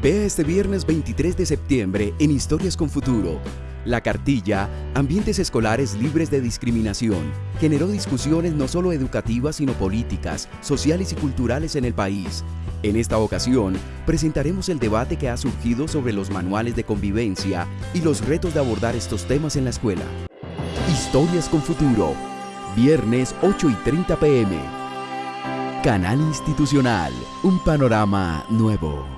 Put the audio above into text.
Vea este viernes 23 de septiembre en Historias con Futuro. La cartilla, Ambientes Escolares Libres de Discriminación, generó discusiones no solo educativas sino políticas, sociales y culturales en el país. En esta ocasión, presentaremos el debate que ha surgido sobre los manuales de convivencia y los retos de abordar estos temas en la escuela. Historias con Futuro, viernes 8 y 30 pm. Canal Institucional, un panorama nuevo.